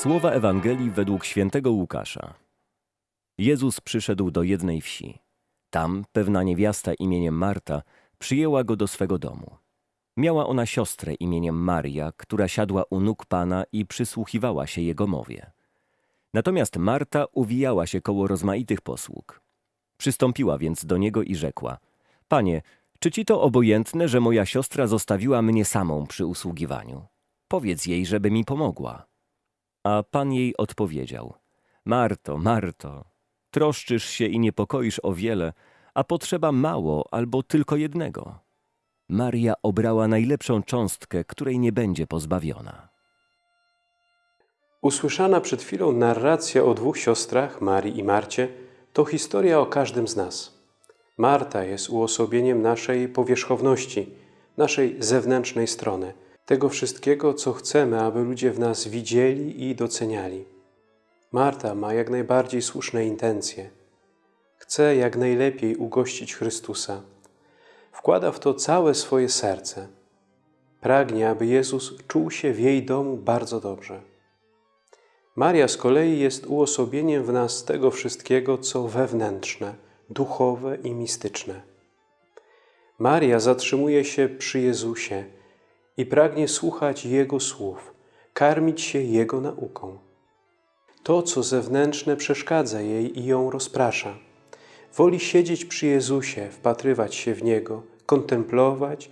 Słowa Ewangelii według świętego Łukasza. Jezus przyszedł do jednej wsi. Tam pewna niewiasta imieniem Marta przyjęła go do swego domu. Miała ona siostrę imieniem Maria, która siadła u nóg Pana i przysłuchiwała się Jego mowie. Natomiast Marta uwijała się koło rozmaitych posług. Przystąpiła więc do Niego i rzekła – Panie, czy Ci to obojętne, że moja siostra zostawiła mnie samą przy usługiwaniu? Powiedz jej, żeby mi pomogła. A Pan jej odpowiedział: Marto, Marto, troszczysz się i niepokoisz o wiele, a potrzeba mało albo tylko jednego. Maria obrała najlepszą cząstkę, której nie będzie pozbawiona. Usłyszana przed chwilą narracja o dwóch siostrach, Marii i Marcie, to historia o każdym z nas. Marta jest uosobieniem naszej powierzchowności, naszej zewnętrznej strony, tego wszystkiego, co chcemy, aby ludzie w nas widzieli i doceniali. Marta ma jak najbardziej słuszne intencje. Chce jak najlepiej ugościć Chrystusa. Wkłada w to całe swoje serce. Pragnie, aby Jezus czuł się w jej domu bardzo dobrze. Maria z kolei jest uosobieniem w nas tego wszystkiego, co wewnętrzne, duchowe i mistyczne. Maria zatrzymuje się przy Jezusie i pragnie słuchać Jego słów, karmić się Jego nauką. To, co zewnętrzne, przeszkadza jej i ją rozprasza. Woli siedzieć przy Jezusie, wpatrywać się w Niego, kontemplować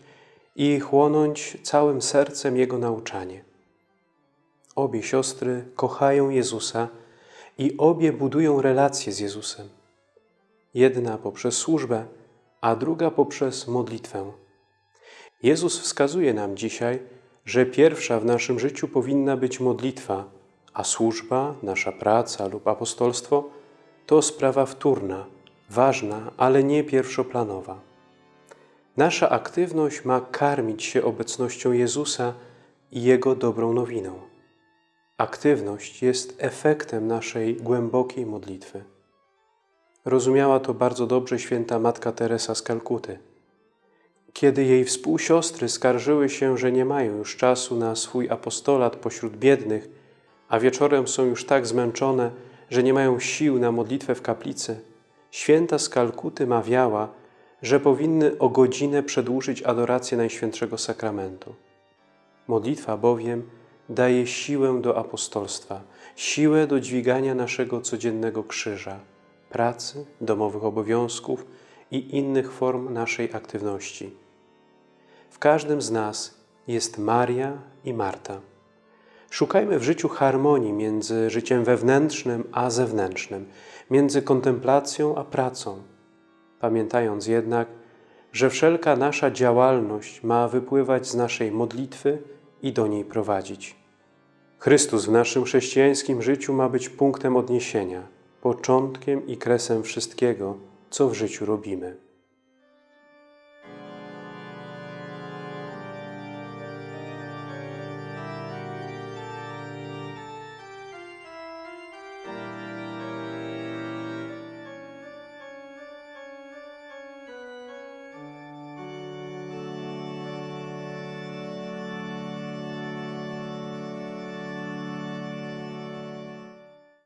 i chłonąć całym sercem Jego nauczanie. Obie siostry kochają Jezusa i obie budują relacje z Jezusem. Jedna poprzez służbę, a druga poprzez modlitwę. Jezus wskazuje nam dzisiaj, że pierwsza w naszym życiu powinna być modlitwa, a służba, nasza praca lub apostolstwo to sprawa wtórna, ważna, ale nie pierwszoplanowa. Nasza aktywność ma karmić się obecnością Jezusa i Jego dobrą nowiną. Aktywność jest efektem naszej głębokiej modlitwy. Rozumiała to bardzo dobrze święta Matka Teresa z Kalkuty. Kiedy jej współsiostry skarżyły się, że nie mają już czasu na swój apostolat pośród biednych, a wieczorem są już tak zmęczone, że nie mają sił na modlitwę w kaplicy, święta z Kalkuty mawiała, że powinny o godzinę przedłużyć adorację Najświętszego Sakramentu. Modlitwa bowiem daje siłę do apostolstwa, siłę do dźwigania naszego codziennego krzyża, pracy, domowych obowiązków i innych form naszej aktywności. W każdym z nas jest Maria i Marta. Szukajmy w życiu harmonii między życiem wewnętrznym a zewnętrznym, między kontemplacją a pracą, pamiętając jednak, że wszelka nasza działalność ma wypływać z naszej modlitwy i do niej prowadzić. Chrystus w naszym chrześcijańskim życiu ma być punktem odniesienia, początkiem i kresem wszystkiego, co w życiu robimy.